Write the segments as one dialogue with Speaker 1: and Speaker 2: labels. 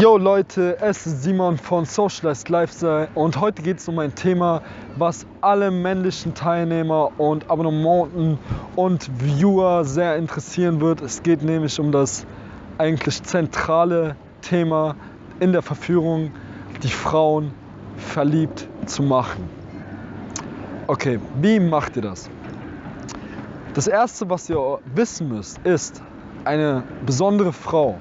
Speaker 1: Yo Leute, es ist Simon von Socialized Lifestyle und heute geht es um ein Thema, was alle männlichen Teilnehmer und Abonnenten und Viewer sehr interessieren wird. Es geht nämlich um das eigentlich zentrale Thema in der Verführung, die Frauen verliebt zu machen. Okay, wie macht ihr das? Das erste, was ihr wissen müsst, ist, eine besondere Frau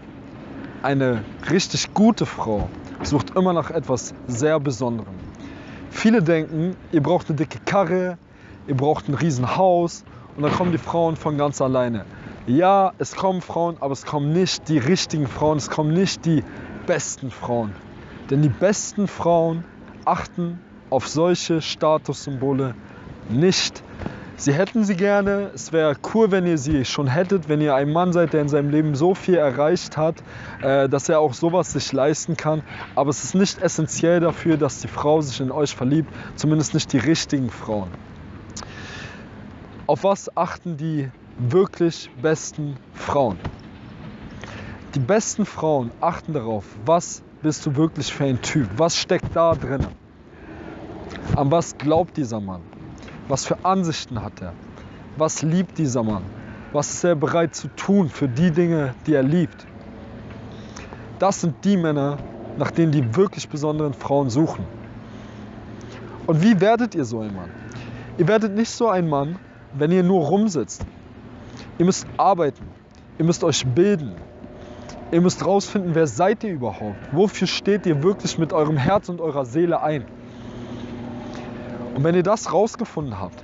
Speaker 1: eine richtig gute Frau sucht immer nach etwas sehr Besonderem. Viele denken, ihr braucht eine dicke Karre, ihr braucht ein Riesenhaus und dann kommen die Frauen von ganz alleine. Ja, es kommen Frauen, aber es kommen nicht die richtigen Frauen, es kommen nicht die besten Frauen. Denn die besten Frauen achten auf solche Statussymbole nicht. Sie hätten sie gerne. Es wäre cool, wenn ihr sie schon hättet, wenn ihr ein Mann seid, der in seinem Leben so viel erreicht hat, äh, dass er auch sowas sich leisten kann. Aber es ist nicht essentiell dafür, dass die Frau sich in euch verliebt. Zumindest nicht die richtigen Frauen. Auf was achten die wirklich besten Frauen? Die besten Frauen achten darauf, was bist du wirklich für ein Typ? Was steckt da drin? An was glaubt dieser Mann? Was für Ansichten hat er? Was liebt dieser Mann? Was ist er bereit zu tun für die Dinge, die er liebt? Das sind die Männer, nach denen die wirklich besonderen Frauen suchen. Und wie werdet ihr so ein Mann? Ihr werdet nicht so ein Mann, wenn ihr nur rumsitzt. Ihr müsst arbeiten. Ihr müsst euch bilden. Ihr müsst rausfinden, wer seid ihr überhaupt? Wofür steht ihr wirklich mit eurem Herz und eurer Seele ein? Und wenn ihr das rausgefunden habt,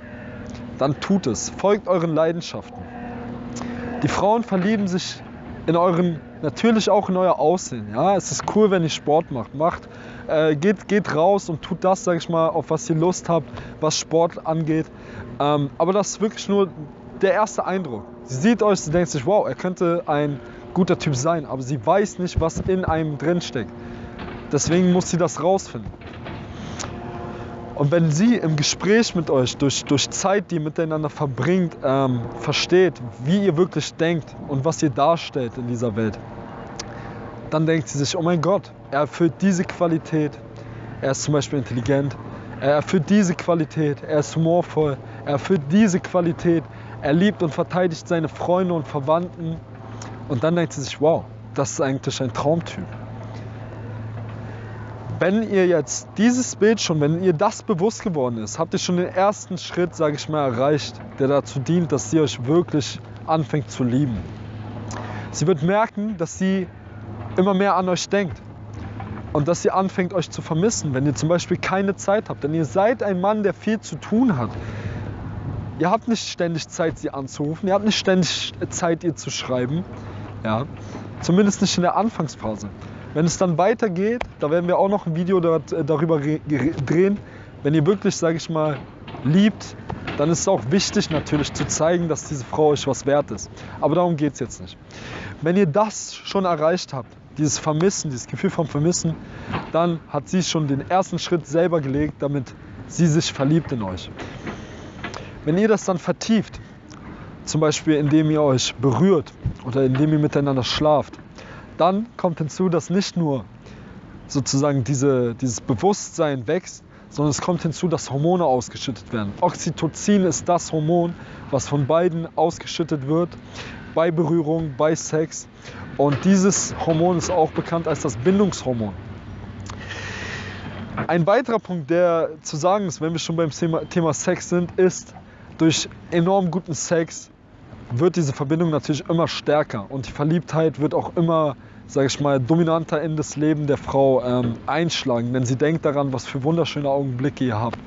Speaker 1: dann tut es. Folgt euren Leidenschaften. Die Frauen verlieben sich in euren, natürlich auch in euer Aussehen. Ja, es ist cool, wenn ihr Sport macht. Macht, äh, geht, geht raus und tut das, sag ich mal, auf was ihr Lust habt, was Sport angeht. Ähm, aber das ist wirklich nur der erste Eindruck. Sie sieht euch, sie denkt sich, wow, er könnte ein guter Typ sein, aber sie weiß nicht, was in einem drin steckt. Deswegen muss sie das rausfinden. Und wenn sie im Gespräch mit euch, durch, durch Zeit, die ihr miteinander verbringt, ähm, versteht, wie ihr wirklich denkt und was ihr darstellt in dieser Welt, dann denkt sie sich, oh mein Gott, er erfüllt diese Qualität, er ist zum Beispiel intelligent, er erfüllt diese Qualität, er ist humorvoll, er erfüllt diese Qualität, er liebt und verteidigt seine Freunde und Verwandten. Und dann denkt sie sich, wow, das ist eigentlich ein Traumtyp wenn ihr jetzt dieses Bild schon, wenn ihr das bewusst geworden ist, habt ihr schon den ersten Schritt, sage ich mal, erreicht, der dazu dient, dass sie euch wirklich anfängt zu lieben. Sie wird merken, dass sie immer mehr an euch denkt und dass sie anfängt, euch zu vermissen, wenn ihr zum Beispiel keine Zeit habt. Denn ihr seid ein Mann, der viel zu tun hat. Ihr habt nicht ständig Zeit, sie anzurufen. Ihr habt nicht ständig Zeit, ihr zu schreiben. Ja? Zumindest nicht in der Anfangsphase. Wenn es dann weitergeht, da werden wir auch noch ein Video äh, darüber drehen. Wenn ihr wirklich, sage ich mal, liebt, dann ist es auch wichtig natürlich zu zeigen, dass diese Frau euch was wert ist. Aber darum geht es jetzt nicht. Wenn ihr das schon erreicht habt, dieses Vermissen, dieses Gefühl vom Vermissen, dann hat sie schon den ersten Schritt selber gelegt, damit sie sich verliebt in euch. Wenn ihr das dann vertieft, zum Beispiel indem ihr euch berührt oder indem ihr miteinander schlaft, dann kommt hinzu, dass nicht nur sozusagen diese, dieses Bewusstsein wächst, sondern es kommt hinzu, dass Hormone ausgeschüttet werden. Oxytocin ist das Hormon, was von beiden ausgeschüttet wird bei Berührung, bei Sex. Und dieses Hormon ist auch bekannt als das Bindungshormon. Ein weiterer Punkt, der zu sagen ist, wenn wir schon beim Thema, Thema Sex sind, ist, durch enorm guten Sex wird diese Verbindung natürlich immer stärker und die Verliebtheit wird auch immer, sage ich mal, dominanter in das Leben der Frau ähm, einschlagen, denn sie denkt daran, was für wunderschöne Augenblicke ihr habt.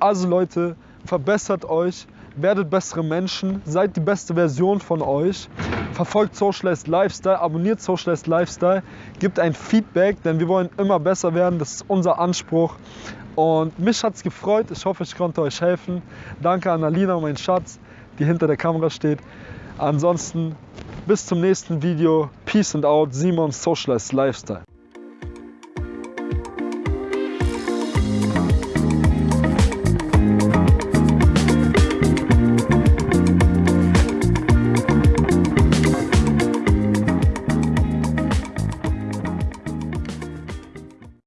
Speaker 1: Also Leute, verbessert euch, werdet bessere Menschen, seid die beste Version von euch, verfolgt Socialized Lifestyle, abonniert Socialized Lifestyle, gebt ein Feedback, denn wir wollen immer besser werden, das ist unser Anspruch. Und mich hat es gefreut, ich hoffe, ich konnte euch helfen. Danke an Alina, mein Schatz die hinter der Kamera steht. Ansonsten bis zum nächsten Video. Peace and out. Simon Socialized Lifestyle.